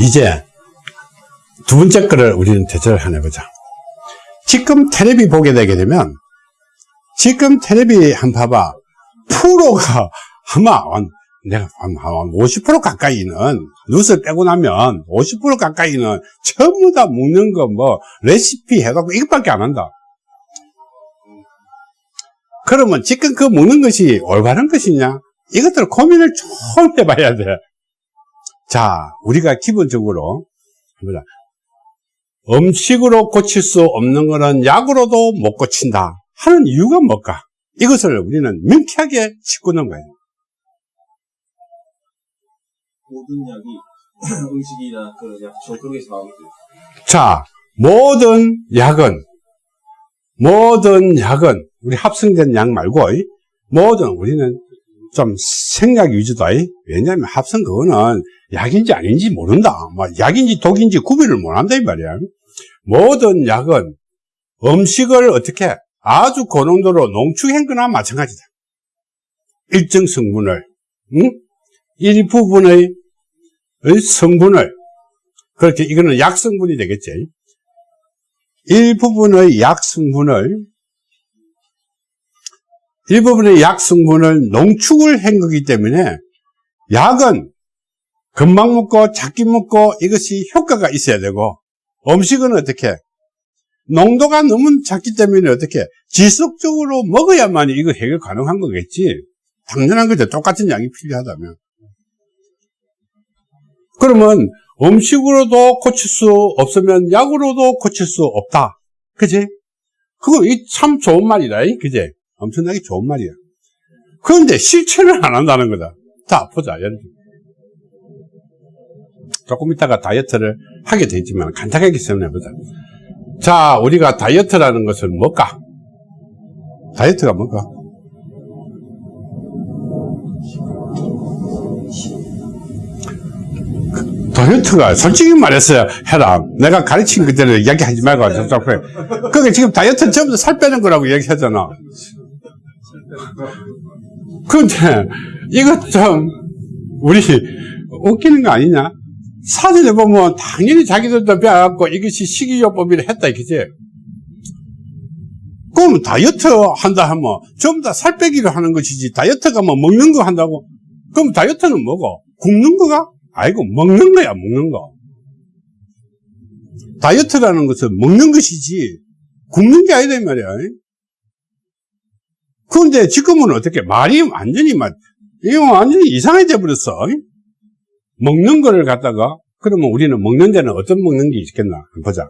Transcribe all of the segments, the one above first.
이제 두 번째 거를 우리는 대처를 하나 보자. 지금 테레비 보게 되게 되면 지금 테레비 한 봐봐. 프로가 아마 한- 내가 한, 한50% 가까이는 뉴스 빼고 나면 50% 가까이는 전부 다 먹는 거 뭐 레시피 해갖고 이것밖에 안 한다. 그러면 지금 그 먹는 것이 올바른 것이냐? 이것들 고민을 좀 해봐야 돼. 자, 우리가 기본적으로 보자. 음식으로 고칠 수 없는 것은 약으로도 못 고친다 하는 이유가 뭘까? 이것을 우리는 명쾌하게 짚고 넘어가요. 모든 약이 음식이나 그런 약초 그런 게서 나오거든요. 자, 모든 약은, 모든 약은, 우리 합성된 약 말고, 이, 모든, 우리는 좀 생약 위주다. 이. 왜냐하면 합성 그거는 약인지 아닌지 모른다. 뭐, 약인지 독인지 구별을 못 한다, 이 말이야. 모든 약은 음식을 어떻게 아주 고농도로 농축한 거나 마찬가지다. 일정 성분을, 응? 일부분의 의 성분을 그렇게 이거는 약 성분이 되겠지. 일부분의 약 성분을 일부분의 약 성분을 농축을 한 거기 때문에 약은 금방 먹고 작게 먹고 이것이 효과가 있어야 되고 음식은 어떻게 농도가 너무 작기 때문에 어떻게 지속적으로 먹어야만 이거 해결 가능한 거겠지. 당연한 거죠. 똑같은 약이 필요하다면. 그러면 음식으로도 고칠 수 없으면 약으로도 고칠 수 없다. 그지? 그거 이참 좋은 말이다. 이? 그지? 엄청나게 좋은 말이야. 그런데 실천을 안 한다는 거다. 예를 들어. 조금 있다가 다이어트를 하게 되지만 간단하게 설명해보자. 자, 우리가 다이어트라는 것은 뭘까? 다이어트가 뭘까? 다이어트가 솔직히 말했어요. 해라. 내가 가르친 그대로 이야기하지 말고. 그게 지금 다이어트는 전부 다살 빼는 거라고 얘기하잖아. 근데 이거 좀 우리 웃기는 거 아니냐? 사진에 보면 당연히 자기들도 배워갖고 이것이 식이요법이라 했다 이거지. 그럼 다이어트 한다 하면 전부 다 살 빼기를 하는 것이지 다이어트가 뭐 먹는 거 한다고? 그럼 다이어트는 뭐고? 굶는 거가? 아이고 먹는 거야 먹는 거 다이어트라는 것은 먹는 것이지 굶는 게 아니다 이 말이야 그런데 지금은 어떻게 말이 완전히 막 이거 완전히 이상해져 버렸어. 먹는 거를 갖다가 그러면 우리는 먹는 데는 어떤 먹는 게 있겠나? 보자.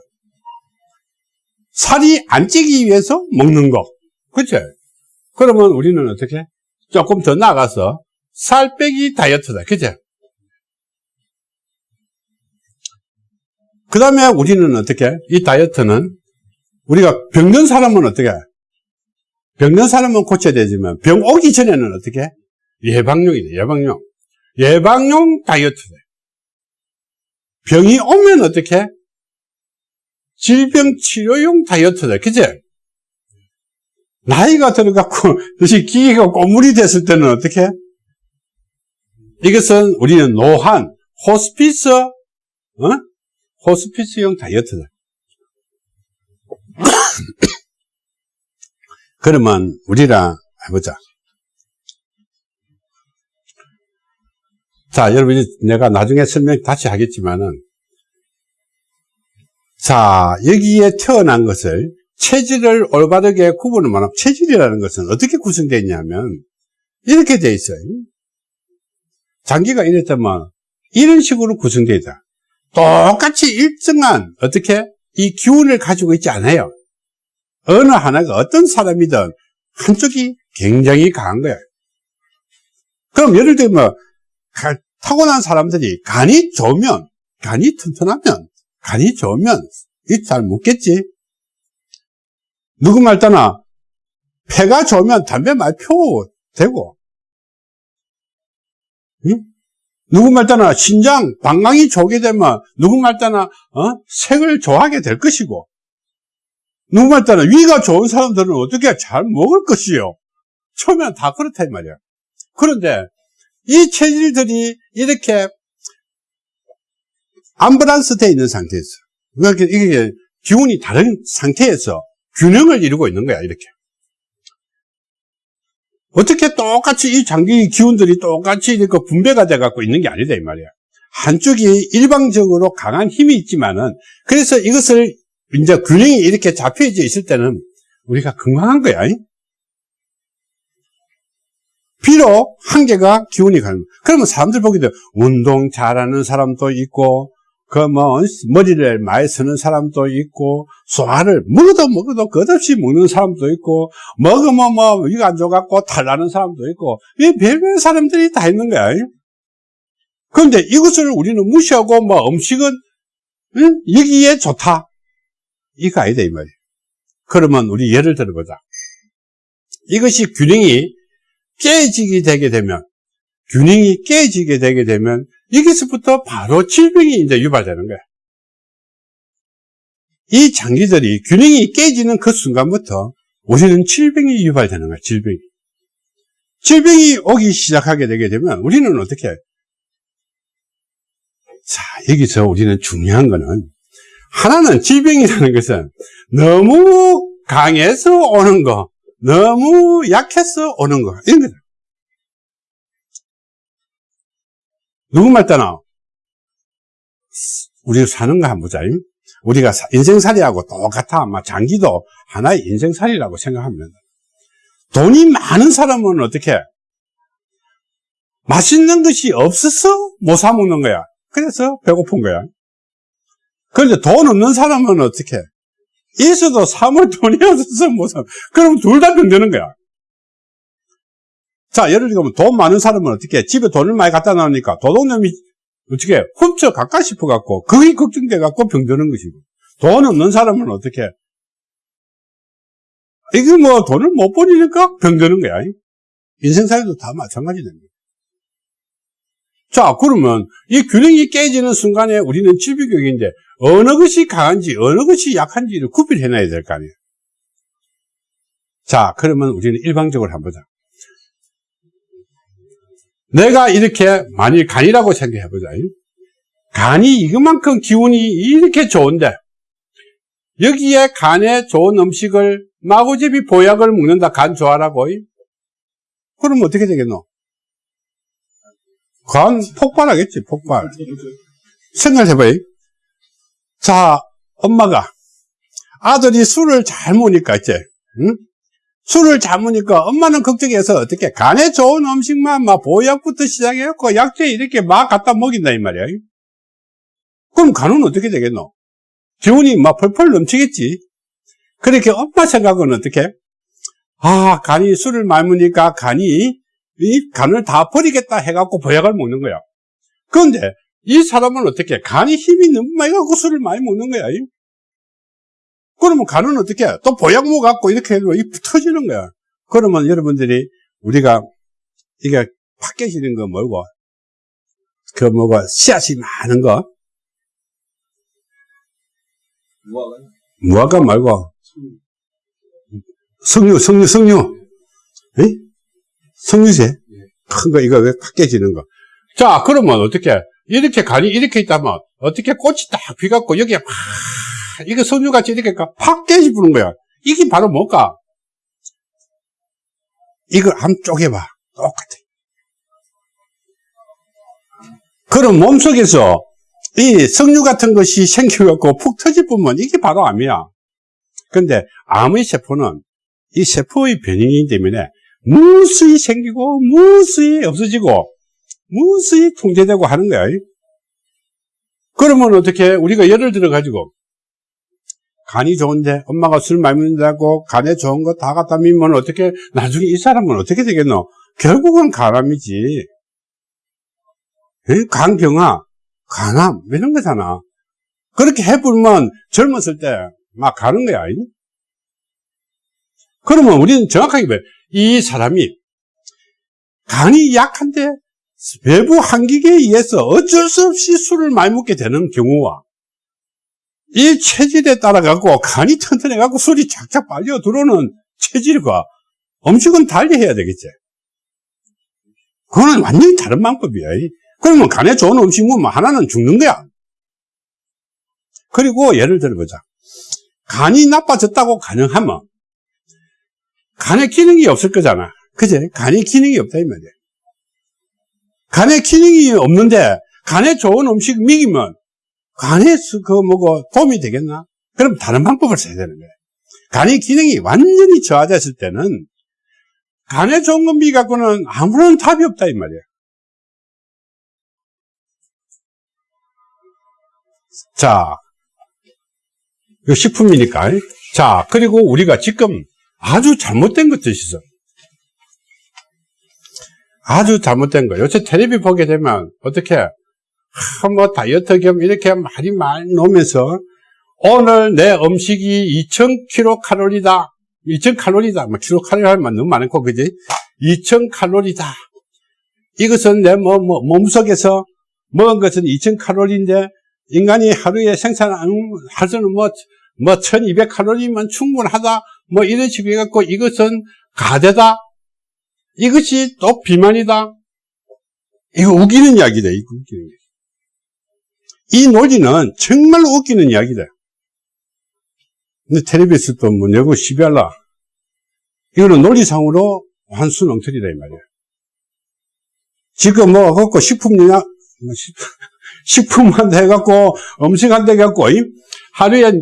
살이 안 찌기 위해서 먹는 거. 그치? 그러면 우리는 어떻게? 조금 더 나가서 살 빼기 다이어트다. 그치? 그 다음에 우리는 어떻게? 이 다이어트는 우리가 병든 사람은 어떻게? 병든 사람은 고쳐야 되지만 병 오기 전에는 어떻게? 예방용이다. 예방용. 예방용 다이어트다. 병이 오면 어떻게? 질병 치료용 다이어트다. 그제? 나이가 들어갖고 다시 기계가 고물이 됐을 때는 어떻게? 이것은 우리는 노한, 호스피스, 어? 호스피스용 다이어트다. 그러면 우리랑 해보자. 자, 여러분, 내가 나중에 설명 다시 하겠지만은, 자, 여기에 태어난 것을 체질을 올바르게 구분을 말하면, 체질이라는 것은 어떻게 구성되어 있냐면, 이렇게 되어 있어요. 장기가 이랬다면, 이런 식으로 구성되어 있다. 똑같이 일정한 어떻게 이 기운을 가지고 있지 않아요. 어느 하나가 어떤 사람이든 한쪽이 굉장히 강한 거예요. 그럼 예를 들면 타고난 사람들이 간이 좋으면 간이 튼튼하면 간이 좋으면 잘 묻겠지. 누구 말 따나 폐가 좋으면 담배 많이 피워도 되고 응? 누구 말 따나 신장, 방광이 좋게 되면 누구 말 따나 어? 색을 좋아하게 될 것이고 누구 말 따나 위가 좋은 사람들은 어떻게 잘 먹을 것이요. 처음엔 다 그렇다 이 말이야. 그런데 이 체질들이 이렇게 암브란스 돼 있는 상태에서. 그러니까 이게 기운이 다른 상태에서 균형을 이루고 있는 거야, 이렇게. 어떻게 똑같이 이 장기 기운들이 똑같이 이렇게 분배가 돼 갖고 있는 게 아니다, 이 말이야. 한쪽이 일방적으로 강한 힘이 있지만은, 그래서 이것을 이제 균형이 이렇게 잡혀져 있을 때는 우리가 건강한 거야. 이? 비록 한계가 기운이 가는 거야. 그러면 사람들 보기도 운동 잘하는 사람도 있고, 그 뭐 머리를 많이 쓰는 사람도 있고 소화를 먹어도 먹어도 끝없이 먹는 사람도 있고 먹으면 뭐 이거 안 좋아갖고 탈나는 사람도 있고 이 별별 사람들이 다 있는 거야. 그런데 이것을 우리는 무시하고 뭐 음식은 응? 여기에 좋다 이거 아니다 이 말이야. 그러면 우리 예를 들어보자. 이것이 균형이 깨지게 되게 되면 균형이 깨지게 되게 되면 여기서부터 바로 질병이 이제 유발되는 거야. 이 장기들이 균형이 깨지는 그 순간부터 우리는 질병이 유발되는 거야, 질병이. 질병이 오기 시작하게 되게 되면 우리는 어떻게 해? 자, 여기서 우리는 중요한 거는 하나는 질병이라는 것은 너무 강해서 오는 거, 너무 약해서 오는 거, 이런 거다. 누구 말 따나? 우리 사는 거 한번 보자. 우리가 인생살이하고 똑같아. 아마 장기도 하나의 인생살이라고 생각합니다. 돈이 많은 사람은 어떻게? 맛있는 것이 없어서 못 사먹는 거야. 그래서 배고픈 거야. 그런데 돈 없는 사람은 어떻게? 있어도 사물 돈이 없어서 못 사. 그럼 둘 다 병되는 거야. 자, 예를 들면 돈 많은 사람은 어떻게 집에 돈을 많이 갖다 놔니까 도둑놈이 어떻게 훔쳐 갈까 싶어 갖고 그게 걱정돼 갖고 병드는 것이고 돈 없는 사람은 어떻게 이게 뭐 돈을 못 버리니까 병드는 거야. 인생살이도 다 마찬가지 됩니다. 자, 그러면 이 균형이 깨지는 순간에 우리는 질비교육인데 어느 것이 강한지 어느 것이 약한지를 구별해 놔야 될 거 아니에요. 자, 그러면 우리는 일방적으로 한번 보자. 내가 이렇게 만일 간이라고 생각해 보자. 간이 이것만큼 기운이 이렇게 좋은데 여기에 간에 좋은 음식을 마구잡이 보약을 먹는다 간 좋아라고 그럼 어떻게 되겠노? 간 폭발하겠지 폭발 생각해봐요 자 엄마가 아들이 술을 잘 먹으니까 이제 응? 술을 잡으니까 엄마는 걱정해서 어떻게 간에 좋은 음식만 막 보약부터 시작해갖고 약재 이렇게 막 갖다 먹인다 이 말이야. 그럼 간은 어떻게 되겠노? 기운이 막 펄펄 넘치겠지. 그렇게 엄마 생각은 어떻게? 아 간이 술을 많이 먹으니까 간이 이 간을 다 버리겠다 해갖고 보약을 먹는 거야. 그런데 이 사람은 어떻게? 간이 힘이 너무 많이 갖고 술을 많이 먹는 거야. 그러면 간은 어떻게 해? 또 보약모 갖고 이렇게 해도 이 터지는 거야. 그러면 여러분들이 우리가 이게 팍 깨지는 거 뭐고? 그 뭐고 씨앗이 많은 거? 무화과 무화과 말고 석류, 석류, 석류. 에? 석류제? 큰 거, 이거 왜팍 깨지는 거. 자, 그러면 어떻게, 이렇게 간이 이렇게 있다면, 어떻게 꽃이 딱 피갖고, 여기에 막 이게 석류같이 이렇게 팍 깨지부는 거야. 이게 바로 뭘까? 이걸 한번 쪼개봐. 똑같아. 그럼 몸속에서 이 석류 같은 것이 생겨갖고 푹 터질 뿐면 이게 바로 암이야. 근데 암의 세포는 이 세포의 변형이기 때문에 무수히 생기고 무수히 없어지고 무수히 통제되고 하는 거야. 그러면 어떻게 우리가 예를 들어 가지고 간이 좋은데 엄마가 술 많이 먹는다고 간에 좋은 거 다 갖다 밀면 어떻게 나중에 이 사람은 어떻게 되겠노? 결국은 간암이지. 간경화, 간암 이런 거잖아. 그렇게 해보면 젊었을 때 막 가는 거야. 그러면 우리는 정확하게 봐. 이 사람이 간이 약한데 외부 한기에 의해서 어쩔 수 없이 술을 많이 먹게 되는 경우와 이 체질에 따라 갖고 간이 튼튼해 갖고 술이 착착 빨려 들어오는 체질과 음식은 달리 해야 되겠지. 그거는 완전히 다른 방법이야. 그러면 간에 좋은 음식 먹으면 하나는 죽는 거야. 그리고 예를 들어보자. 간이 나빠졌다고 가능하면 간에 기능이 없을 거잖아. 그제? 간에 기능이 없다 이 말이야. 간에 기능이 없는데 간에 좋은 음식 먹이면 간에 그 뭐고 도움이 되겠나? 그럼 다른 방법을 써야 되는 거야. 간의 기능이 완전히 저하됐을 때는 간에 좋은 거 미갖고는 아무런 답이 없다 이 말이야. 자, 이거 식품이니까. 자, 그리고 우리가 지금 아주 잘못된 있어. 아주 잘못된 거. 요새 텔레비 보게 되면 어떻게 하, 뭐 다이어트 겸 이렇게 말이 많이 놓으면서 오늘 내 음식이 2000kcal다. 2000칼로리다. 뭐 킬로칼로리 하면 너무 많고 그지? 2000칼로리다. 이것은 내 뭐, 뭐, 몸속에서 먹은 것은 2000칼로리인데 인간이 하루에 생산하는 뭐, 뭐 1200칼로리면 충분하다. 뭐 이런 식으로 해갖고 이것은 가대다. 이것이 또 비만이다. 이거 웃기는 이야기다. 이거 웃기는 이야기. 이 논리는 정말 웃기는 이야기다. 근데 텔레비에서 또뭐 내고 시비할라. 이거는 논리상으로 환수능틀이다, 이 말이야. 지금 뭐, 갖고 식품이나, 뭐 식품한테 해갖고, 음식한테 해갖고, 하루에,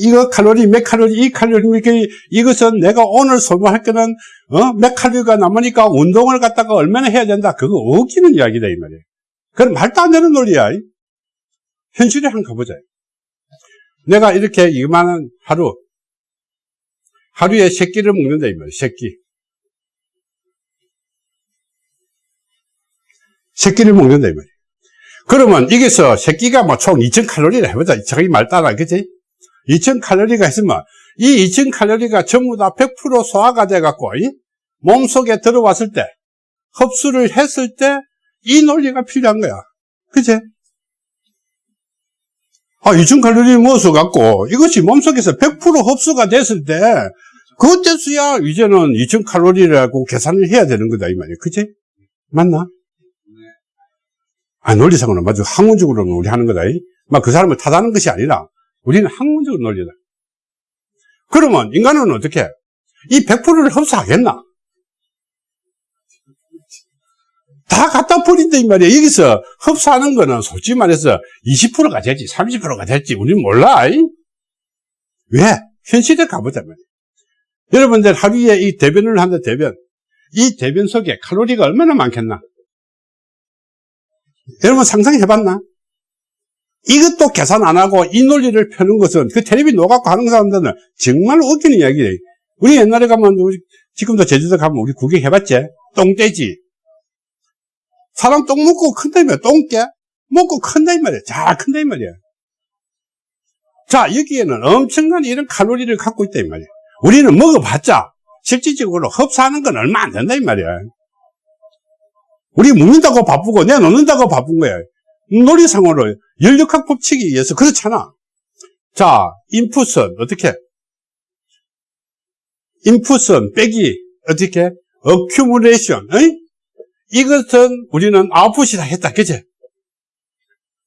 이거 칼로리, 몇 칼로리, 이 칼로리, 이것은 내가 오늘 소모할 거는, 어, 몇 칼로리가 남으니까 운동을 갖다가 얼마나 해야 된다. 그거 웃기는 이야기다, 이 말이야. 그건 말도 안 되는 논리야. 현실에 한번 가보자. 내가 이렇게 이만한 하루, 하루에 세 끼를 먹는다, 이 말이야, 세 끼. 세 끼를 먹는다, 이 말이야. 그러면 이게서 세 끼가 뭐 총 2000칼로리라 해보자. 자기 말 따라, 그지? 2000칼로리가 있으면 이 2000칼로리가 전부 다 100% 소화가 돼갖고, 몸속에 들어왔을 때, 흡수를 했을 때, 이 논리가 필요한 거야. 그제? 아, 2000칼로리 모아서 갖고 이것이 몸속에서 100% 흡수가 됐을 때 그때서야 이제는 2000칼로리라고 계산을 해야 되는 거다 이 말이야. 그치? 맞나? 아, 논리상으로는 맞아. 학문적으로는 우리 하는 거다. 막 그 사람을 탓하는 것이 아니라 우리는 학문적으로 논리다. 그러면 인간은 어떻게? 이 100%를 흡수하겠나? 다 갖다 버린다 이 말이야. 여기서 흡수하는 거는 솔직히 말해서 20%가 될지 30%가 될지 우리는 몰라. 왜? 현실에 가보자 말이야. 여러분들 하루에 이 대변을 한다 대변. 이 대변 속에 칼로리가 얼마나 많겠나? 여러분 상상해봤나? 이것도 계산 안 하고 이 논리를 펴는 것은 그 텔레비 녹아고 하는 사람들은 정말 웃기는 이야기예요. 우리 옛날에 가면 우리 지금도 제주도 가면 우리 구경해봤지? 똥돼지. 사람 똥 먹고 큰다 이 말이야. 똥깨 먹고 큰다 이 말이야. 잘 큰다 이 말이야. 자, 여기에는 엄청난 이런 칼로리를 갖고 있다 이 말이야. 우리는 먹어봤자 실질적으로 흡수하는 건 얼마 안 된다 이 말이야. 우리 먹는다고 바쁘고 내놓는다고 바쁜 거야. 놀이상으로 연력학 법칙에 의해서 그렇잖아. 자, 인풋은 어떻게? 인풋은 빼기 어떻게? 어큐뮬레이션. 이것은 우리는 아웃풋이다 했다. 그치?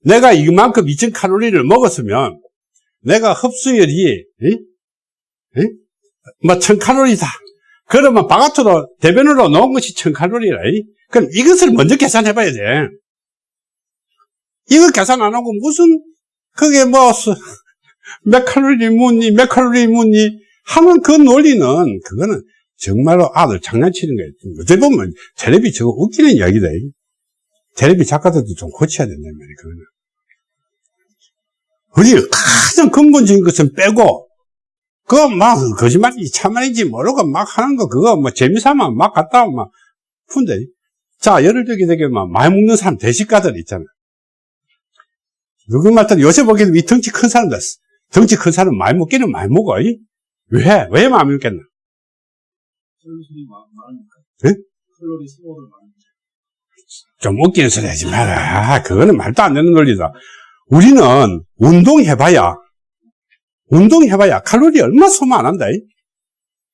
내가 이만큼 2000칼로리를 먹었으면 내가 흡수율이 에? 에? 뭐 1000칼로리다. 그러면 바깥으로 대변으로 넣은 것이 1000칼로리라. 그럼 이것을 먼저 계산해 봐야 돼. 이거 계산 안 하고 무슨 그게 뭐 몇 칼로리 묻니 몇 칼로리 묻니 하면 그 논리는 그거는 정말로 아들 장난치는 거예요. 어떻게 보면 텔레비 저거 웃기는 이야기다. 텔레비 작가들도 좀 고쳐야 된다는 말이에요. 그거는. 우리 가장 근본적인 것은 빼고 그거 막 거짓말인지 참말인지 모르고 막 하는 거 그거 뭐 재미삼아 막 갖다 막 푼다. 자 예를 들게 되게 막 많이 먹는 사람 대식가들 있잖아. 누구 말따 요새 보기에는 이 덩치 큰 사람들 덩치 큰 사람 많이 먹기는 많이 먹어. 왜? 왜 많이 먹겠나? 네? 많이. 좀 웃기는 소리 하지 마라. 그거는 말도 안 되는 논리다. 우리는 운동해봐야, 운동해봐야 칼로리 얼마 소모 안 한다.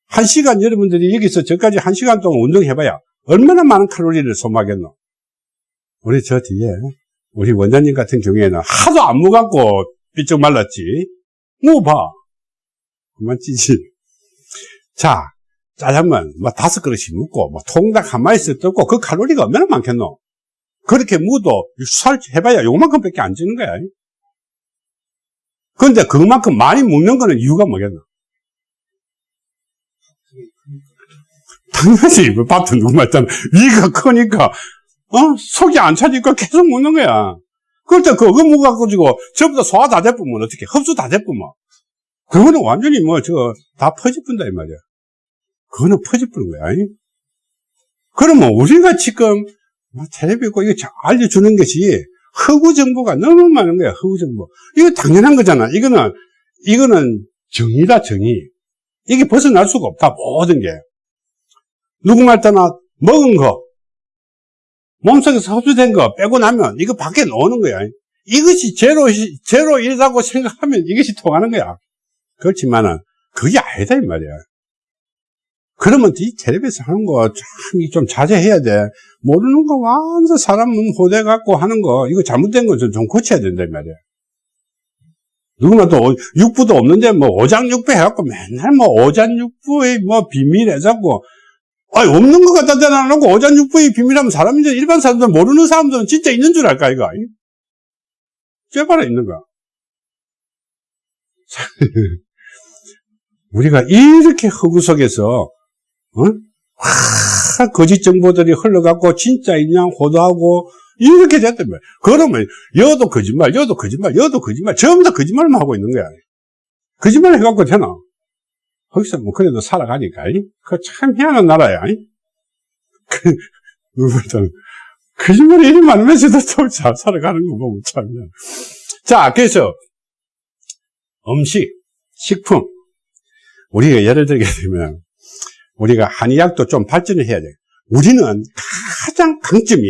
한 시간 여러분들이 여기서 저까지 한 시간 동안 운동해봐야 얼마나 많은 칼로리를 소모하겠노? 우리 저 뒤에, 우리 원장님 같은 경우에는 하도 안 먹었고 삐쩍 말랐지. 먹어봐. 그만 찌지. 자, 짜장면, 뭐, 다섯 그릇씩 먹고, 뭐, 통닭 한 마리씩 뜯고, 그 칼로리가 얼마나 많겠노? 그렇게 묻어, 살 해봐야 요만큼 밖에 안 찌는 거야. 근데 그만큼 많이 먹는 거는 이유가 뭐겠노? 당연히, 그 밭은 누구 말잖아. 위가 크니까, 어? 속이 안 차니까 계속 먹는 거야. 그럴 때 그거 먹어가지고, 전부 다 소화 다 돼보면 어떻게, 흡수 다 돼보면. 그거는 완전히 뭐, 저, 다 퍼집분다, 이 말이야. 그거는 퍼집부는 거야. 이? 그러면 우리가 지금, 뭐 텔레비 고 이거 잘 알려주는 것이, 허구 정보가 너무 많은 거야, 허구 정보. 이거 당연한 거잖아. 이거는, 이거는 정의다, 정의. 이게 벗어날 수가 없다, 모든 게. 누구 말 따나 먹은 거, 몸속에서 흡수된 거 빼고 나면 이거 밖에 나오는 거야. 이것이 제로, 제로이라고 생각하면 이것이 통하는 거야. 그렇지만은, 그게 아니다, 이 말이야. 그러면 이 텔레비에서 하는 거 참 좀 자제해야 돼. 모르는 거 완전 사람 호대 갖고 하는 거, 이거 잘못된 거 좀 고쳐야 된다, 이 말이야. 누구나 또 육부도 없는데 뭐 오장육부 해갖고 맨날 뭐 오장육부의 뭐 비밀 해갖고 아니 없는 것 갖다 대놔놓고 오장육부의 비밀하면 사람인지 일반 사람들 모르는 사람들은 진짜 있는 줄 알까 이거 쇠바라 있는 거야 우리가 이렇게 허구 속에서 어? 와, 거짓 정보들이 흘러갖고 진짜이냐 호도하고 이렇게 됐단 말이야. 그러면 여도 거짓말, 여도 거짓말, 여도 거짓말, 전부 다 거짓말만 하고 있는 거야. 거짓말 해갖고 되나? 거기서 뭐 그래도 살아가니까. 그참 희한한 나라야. 그, 이리 많으면서도 또 잘 살아가는 거 보면 참. 자, 그래서 음식, 식품. 우리가 예를 들게 되면 우리가 한의학도 좀 발전을 해야 돼. 우리는 가장 강점이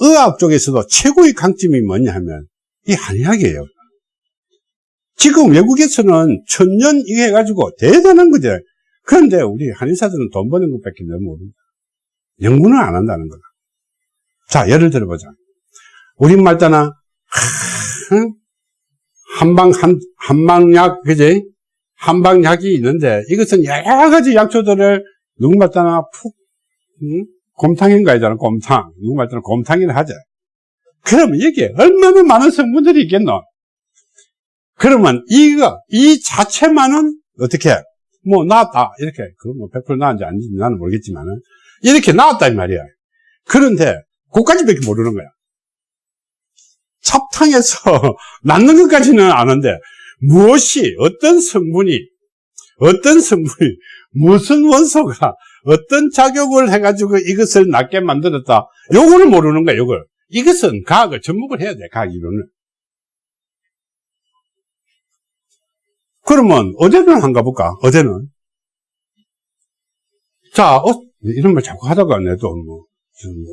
의학 쪽에서도 최고의 강점이 뭐냐 하면 이 한의학이에요. 지금 외국에서는 천년 이거 해가지고 대단한 거죠. 그런데 우리 한의사들은 돈 버는 것밖에 너무 모릅니다. 연구는 안 한다는 거다. 자, 예를 들어보자. 우린 말따나, 한방, 한, 한방약, 그지? 한방약이 있는데, 이것은 여러 가지 약초들을 누구 말따나 푹, 응? 곰탕인가 하잖아, 곰탕. 누구 말따나 곰탕이라 하자. 그러면 이게 얼마나 많은 성분들이 있겠노? 그러면 이거, 이 자체만은 어떻게, 뭐, 나왔다. 이렇게, 그 뭐 100% 나왔는지 아닌지 나는 모르겠지만은, 이렇게 나왔다, 이 말이야. 그런데, 그까지밖에 모르는 거야. 찹탕에서 낳는 것까지는 아는데, 무엇이, 어떤 성분이, 어떤 성분이, 무슨 원소가, 어떤 작용을 해가지고 이것을 낫게 만들었다. 요거를 모르는 거야, 요걸. 이것은 과학을 접목을 해야 돼, 과학 이론을. 그러면 어제는 한가 볼까? 어제는 자 어, 이런 말 자꾸 하다가 내도 뭐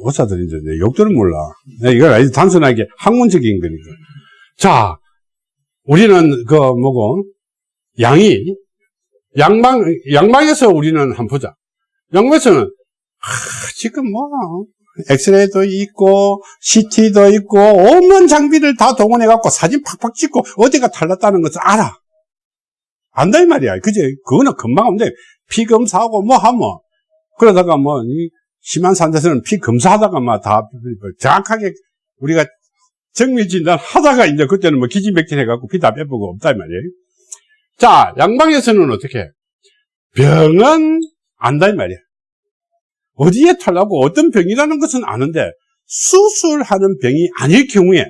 의사들인데 내 욕들은 몰라. 이걸 아주 단순하게 학문적인 거니까. 자 우리는 그 뭐고 양이 양방 양방에서 우리는 한번 보자. 양방에서는 하, 지금 뭐 엑스레이도 있고 CT도 있고 온갖 장비를 다 동원해 갖고 사진 팍팍 찍고 어디가 탈났다는 것을 알아. 안다 이 말이야. 그지? 그거는 금방 없는데 피 검사하고 뭐 하면 그러다가 뭐 심한 산데서는 피 검사하다가 막 다 정확하게 우리가 정밀 진단 하다가 이제 그때는 뭐 기지맥진 해갖고 피 다 빼보고 없다 이 말이에요. 자 양방에서는 어떻게? 병은 안다 이 말이야. 어디에 탈라고 어떤 병이라는 것은 아는데 수술하는 병이 아닐 경우에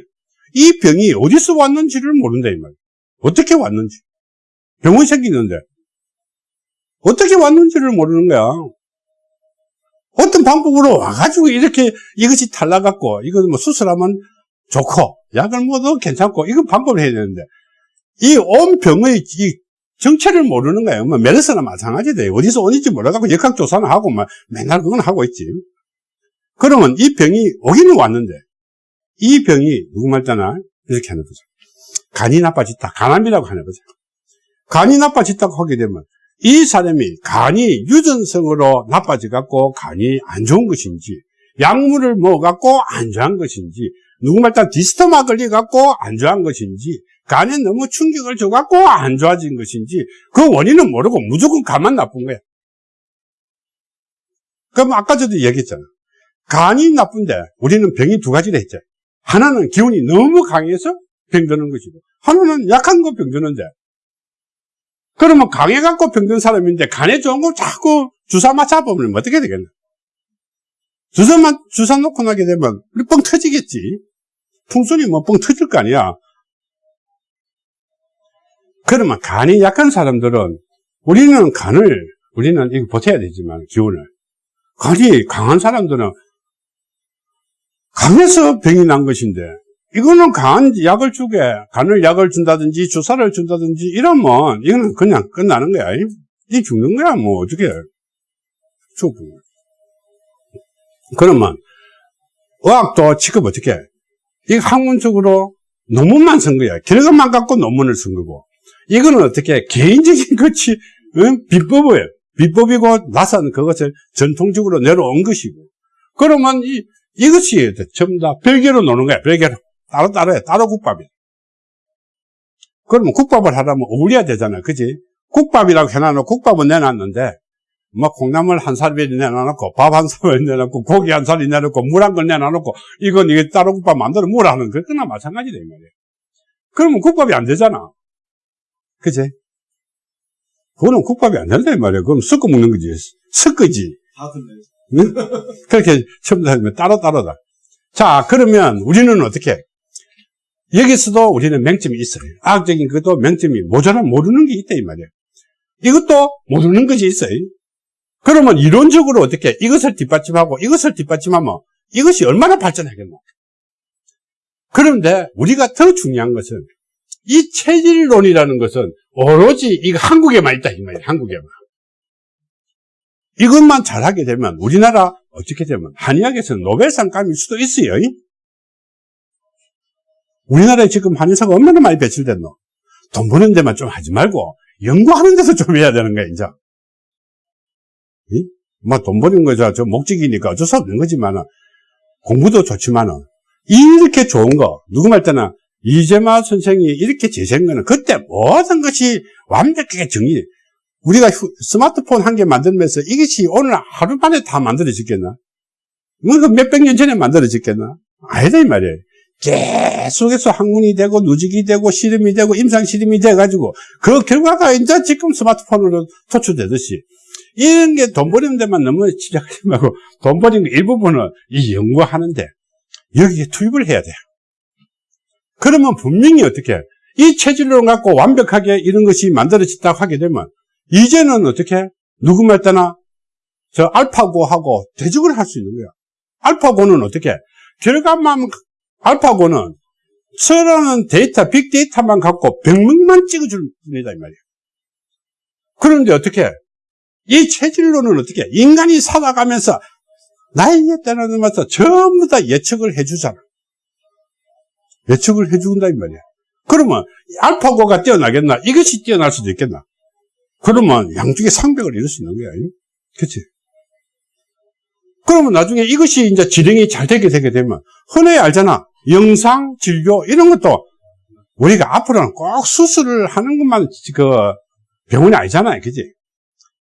이 병이 어디서 왔는지를 모른다 이 말이야. 어떻게 왔는지. 병원이 생기는데 어떻게 왔는지를 모르는 거야. 어떤 방법으로 와가지고 이렇게 이것이 탈락갖고 이거 뭐 수술하면 좋고 약을 먹어도 괜찮고 이거 방법을 해야 되는데 이 온 병의 이 정체를 모르는 거예요. 뭐 메르스나 마찬가지돼. 어디서 오는지 몰라갖고 역학조사는 하고 막 맨날 그건 하고 있지. 그러면 이 병이 오기는 왔는데 이 병이 누구 말잖아 이렇게 하는 거죠. 간이 나빠졌다. 간암이라고 하는 거죠. 간이 나빠졌다고 하게 되면 이 사람이 간이 유전성으로 나빠져 갖고 간이 안 좋은 것인지 약물을 먹어갖고 안 좋은 것인지 누구말 따 디스토마 걸려갖고 안 좋아한 것인지, 간에 너무 충격을 줘갖고 안 좋아진 것인지, 그 원인은 모르고 무조건 간만 나쁜 거야. 그럼 아까 저도 얘기했잖아. 간이 나쁜데, 우리는 병이 두 가지를 했죠. 하나는 기운이 너무 강해서 병드는 것이고, 하나는 약한 거 병드는데, 그러면 강해갖고 병든 사람인데, 간에 좋은 거 자꾸 주사 맞아보면 어떻게 되겠나? 주사만, 주사 놓고 나게 되면, 뻥 터지겠지. 풍순이 뭐 뻥 터질 거 아니야. 그러면 간이 약한 사람들은, 우리는 간을, 우리는 이거 버텨야 되지만, 기운을. 간이 강한 사람들은, 강해서 병이 난 것인데, 이거는 강한 약을 주게, 간을 약을 준다든지, 주사를 준다든지, 이러면, 이거는 그냥 끝나는 거야. 이 죽는 거야, 뭐, 어떻게. 죽고. 그러면 의학도 지금 어떻게 해? 이 학문적으로 논문만 쓴 거야. 결과만 갖고 논문을 쓴 거고. 이거는 어떻게 개인적인 것이 응? 비법이에요. 비법이고 나서는 그것을 전통적으로 내려온 것이고. 그러면 이, 이것이 전부 다 별개로 노는 거야. 별개로. 따로 따로 해. 따로 국밥이야. 그러면 국밥을 하려면 어울려야 되잖아. 그지? 국밥이라고 해놔놓고 국밥은 내놨는데 뭐 콩나물 한 살이 내놔놓고 밥한 살이 내놓고 고기 한 살이 내놓고 물 한 건 내놔놓고 이건 이게 따로 국밥 만들어 물 하는 거 그나 마찬가지다 이 말이에요. 그러면 국밥이 안 되잖아. 그지? 그거는 국밥이 안 된다 이 말이에요. 그럼 섞어 먹는 거지. 섞어지. 다. 그렇게 처음부터 하면 따로따로다. 자, 그러면 우리는 어떻게? 여기서도 우리는 맹점이 있어요. 과학적인 것도 맹점이 모자란 모르는 게 있다 이 말이에요. 이것도 모르는 것이 있어요. 그러면 이론적으로 어떻게 이것을 뒷받침하고 이것을 뒷받침하면 이것이 얼마나 발전하겠노? 그런데 우리가 더 중요한 것은 이 체질론이라는 것은 오로지 이거 한국에만 있다 이 말이에요. 한국에만. 이것만 잘하게 되면 우리나라 어떻게 되면 한의학에서 노벨상 감일 수도 있어요. 우리나라에 지금 한의사가 얼마나 많이 배출됐노? 돈 버는 데만 좀 하지 말고 연구하는 데서 좀 해야 되는 거야, 이제. 뭐돈 버는 거죠. 저 목적이니까 어쩔 수 없는 거지만 공부도 좋지만은 이렇게 좋은 거 누구 말 때는 이재마 선생이 이렇게 제시한 거는 그때 모든 것이 완벽하게 정리 우리가 휴, 스마트폰 한 개 만들면서 이것이 오늘 하루 만에 다 만들어졌겠나? 뭐 몇백 년 전에 만들어졌겠나? 아니다 이 말이에요. 계속해서 학문이 되고 누직이 되고 실험이 되고 임상 실험이 돼가지고 그 결과가 이제 지금 스마트폰으로 도출되듯이 이런 게 돈 버리는 데만 너무 집착하지 말고 돈 버리는 거 일부분은 이 연구하는데 여기에 투입을 해야 돼요. 그러면 분명히 어떻게 이 체질론 갖고 완벽하게 이런 것이 만들어졌다고 하게 되면 이제는 어떻게 누구 말 때나 저 알파고하고 대적을 할 수 있는 거야. 알파고는 어떻게 결과만 알파고는 서라는 데이터, 빅데이터만 갖고 병명만 찍어줄 뿐이다 이 말이에요. 그런데 어떻게 이 체질론은 어떻게 인간이 살아가면서 나이에 따라서 전부 다 예측을 해주잖아. 예측을 해준다 이 말이야. 그러면 알파고가 뛰어나겠나? 이것이 뛰어날 수도 있겠나? 그러면 양쪽에 상벽을 이룰 수 있는 거야. 그치? 그러면 나중에 이것이 이제 진행이 잘 되게 되게 되면 흔히 알잖아. 영상, 진료 이런 것도 우리가 앞으로는 꼭 수술을 하는 것만 그 병원이 아니잖아요. 그지?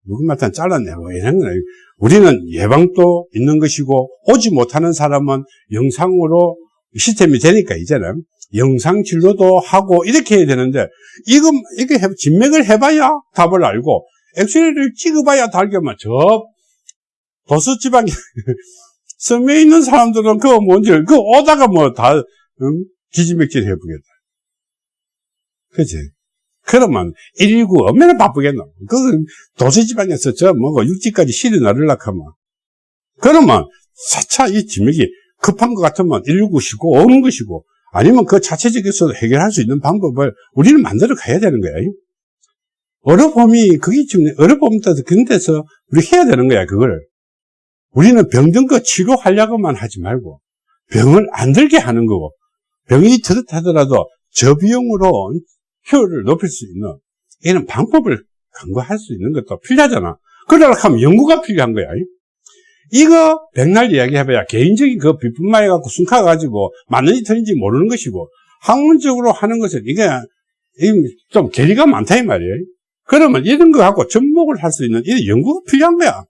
누구마다 잘라내고 이런 거는 우리는 예방도 있는 것이고 오지 못하는 사람은 영상으로 시스템이 되니까 이제는 영상 진료도 하고 이렇게 해야 되는데 이거 이게 해, 진맥을 해봐야 답을 알고 엑스레이를 찍어봐야 달겠만 저 지방에 섬에 있는 사람들은 그거 뭔지 그 오다가 뭐다 응? 기지맥질 해보겠다. 그치? 그러면 119 얼마나 바쁘겠노? 그 도시지방에서 저 뭐고 육지까지 실이 나르려고 하면 그러면 차차 이 지맥이 급한 것 같으면 119 쉬고 오는 것이고 아니면 그 자체적에서 해결할 수 있는 방법을 우리는 만들어 가야 되는 거야. 어려움이 그게 지금 어려움 때서 그런 데서 우리 해야 되는 거야 그걸. 우리는 병든 거 치료하려고만 하지 말고 병을 안 들게 하는 거고 병이 들었다더라도 저비용으로 효율을 높일 수 있는 이런 방법을 강구할 수 있는 것도 필요하잖아. 그러려고 하면 연구가 필요한 거야. 이거 백날 이야기해봐야 개인적인 그 비품만 해갖고 순카가지고 맞는지 틀린지 모르는 것이고 학문적으로 하는 것은 이게 이좀 괴리가 많다 이 말이에요. 그러면 이런 거 갖고 접목을 할 수 있는 이 연구가 필요한 거야.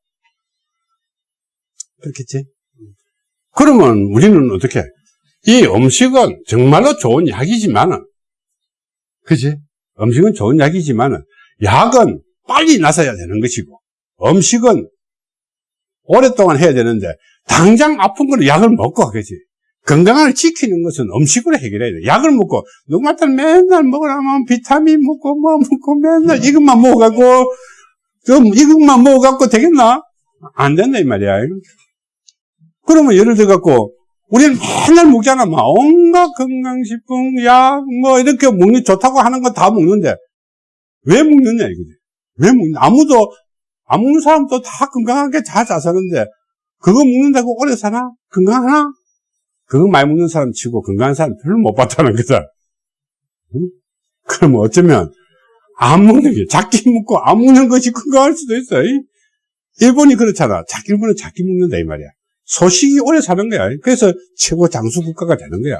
그렇겠지? 그러면 우리는 어떻게? 이 음식은 정말로 좋은 약이지만은, 그지? 음식은 좋은 약이지만은, 약은 빨리 나서야 되는 것이고, 음식은 오랫동안 해야 되는데, 당장 아픈 거는 약을 먹고, 그지? 건강을 지키는 것은 음식으로 해결해야 돼. 약을 먹고, 누구한테 맨날 먹으라면 비타민 먹고, 뭐 먹고, 맨날 이것만 먹어갖고, 좀 이것만 먹어갖고 되겠나? 안 된다, 이 말이야. 그러면 예를 들어갖고, 우리는 맨날 먹잖아. 막 온갖 건강식품, 약, 뭐, 이렇게 먹는, 좋다고 하는 거 다 먹는데, 왜 먹느냐, 이거지. 왜 먹냐. 아무도, 안 먹는 사람도 다 건강하게 잘잘 사는데, 그거 먹는다고 오래 사나? 건강하나? 그거 많이 먹는 사람 치고 건강한 사람 별로 못 봤다는 거다. 응? 그러면 어쩌면, 안 먹는 게, 작게 먹고 안 먹는 것이 건강할 수도 있어. 이? 일본이 그렇잖아. 작, 일본은 작게 먹는다, 이 말이야. 소식이 오래 사는 거야. 그래서 최고 장수 국가가 되는 거야.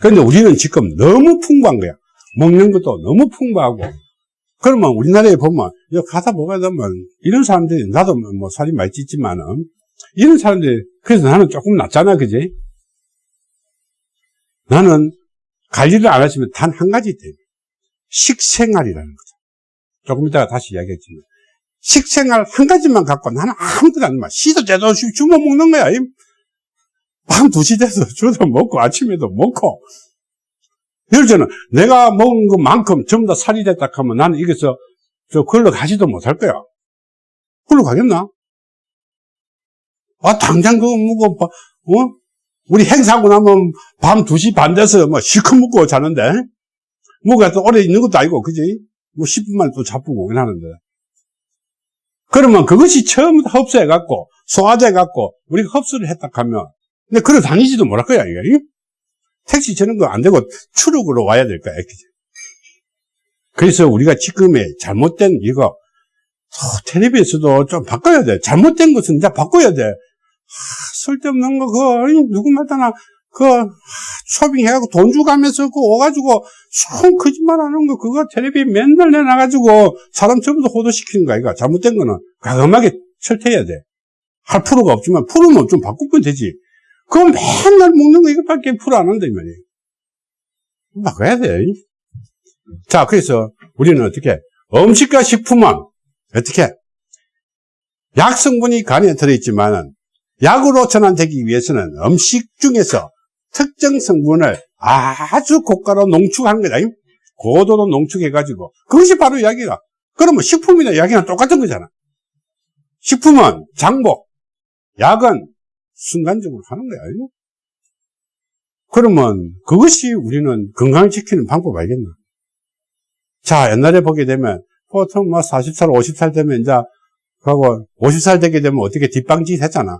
그런데 우리는 지금 너무 풍부한 거야. 먹는 것도 너무 풍부하고. 그러면 우리나라에 보면, 가다 보게 되면, 이런 사람들이, 나도 뭐 살이 많이 찌지만은, 이런 사람들이, 그래서 나는 조금 낫잖아, 그지? 나는 관리를 안 하시면 단 한 가지 있대. 식생활이라는 거죠. 조금 이따가 다시 이야기했지만. 식생활 한 가지만 갖고 나는 아무것도 안 마. 씨도 제대로 주워 먹는 거야. 밤 2시 돼서 주도 먹고 아침에도 먹고. 예를 들면 내가 먹은 것만큼 전부 다 살이 됐다 하면 나는 이게서 저 걸러 가지도 못할 거야. 걸러 가겠나? 아, 당장 그거 먹어, 어? 우리 행사하고 나면 밤 2시 반 돼서 뭐 실컷 먹고 자는데, 뭐가 또 오래 있는 것도 아니고, 그지? 뭐 10분 만에 또 자쁘고 하는데. 그러면 그것이 처음부터 흡수해갖고, 소화돼갖고, 우리가 흡수를 했다 하면, 근데 걸어 다니지도 못할 거야, 이게. 택시 저런 거안 되고 추룩으로 와야 될 거야? 그래서 우리가 지금의 잘못된 이거, 어, 텔레비에서도 좀 바꿔야 돼. 잘못된 것은 이제 바꿔야 돼. 하, 쓸데없는 거, 그거, 누구 말따나, 그, 쇼핑해가지고 돈 주가면서 그 오가지고, 총 거짓말 하는 거, 그거 텔레비 맨날 내놔가지고, 사람 전부 다 호도시키는 거야, 이거. 잘못된 거는 과감하게 철퇴해야 돼. 할 프로가 없지만, 프로는 좀 바꾸면 되지. 그거 맨날 먹는 거 이것밖에 프로 안 한다, 이 말이에요. 바꿔야 돼. 자, 그래서 우리는 어떻게, 음식과 식품은 어떻게, 약 성분이 간에 들어있지만, 약으로 전환되기 위해서는 음식 중에서 특정 성분을 아주 고가로 농축하는 거다. 고도로 농축해가지고. 그것이 바로 약이다. 그러면 식품이나 약이랑 똑같은 거잖아. 식품은 장복, 약은 순간적으로 하는 거야. 그러면 그것이 우리는 건강을 지키는 방법 알겠나? 자, 옛날에 보게 되면 보통 뭐 40살, 50살 되면 이제 하고 50살 되게 되면 어떻게 뒷방짓 했잖아.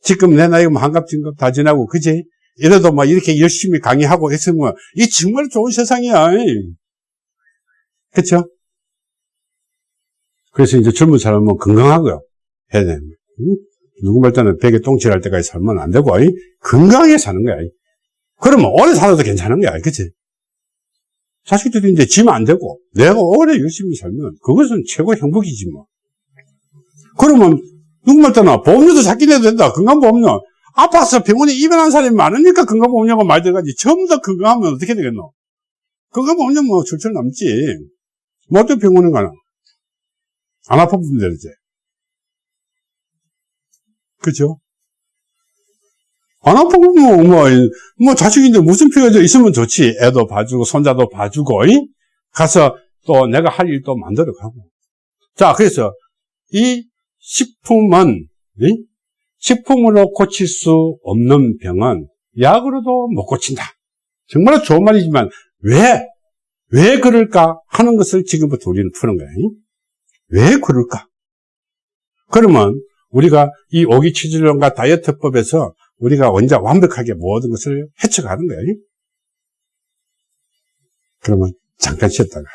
지금 내 나이가 뭐 한갑, 진갑 다 지나고, 그지? 이래도 막 이렇게 열심히 강의하고 했으면, 이 정말 좋은 세상이야. 그쵸? 그래서 이제 젊은 사람은 건강하고요. 해야 돼. 응? 누구 말따는 베개 똥칠할 때까지 살면 안 되고, 이? 건강하게 사는 거야. 이? 그러면 오래 살아도 괜찮은 거야. 그치? 자식들이 이제 지면 안 되고, 내가 오래 열심히 살면, 그것은 최고 행복이지 뭐. 그러면 누구 말따나 보험료도 작게 내도 된다. 건강보험료. 아파서 병원에 입원한 사람이 많으니까 건강보험료가 많이 들어가지. 전부 다 건강하면 어떻게 되겠노? 건강보험료 뭐 철철 남지. 뭐 어떤 병원에 가나? 안 아파보면 되지. 그죠? 안 아프면 뭐, 뭐, 뭐, 자식인데 무슨 필요가 있으면 좋지. 애도 봐주고, 손자도 봐주고, 이? 가서 또 내가 할 일도 만들어 가고. 자, 그래서 이 식품은 네? 식품으로 고칠 수 없는 병은 약으로도 못 고친다. 정말 좋은 말이지만 왜? 왜 그럴까 하는 것을 지금부터 우리는 푸는 거예요. 왜 그럴까? 그러면 우리가 이 오기치질론과 다이어트법에서 우리가 원자 완벽하게 모든 것을 해쳐가는 거예요. 그러면 잠깐 쉬었다가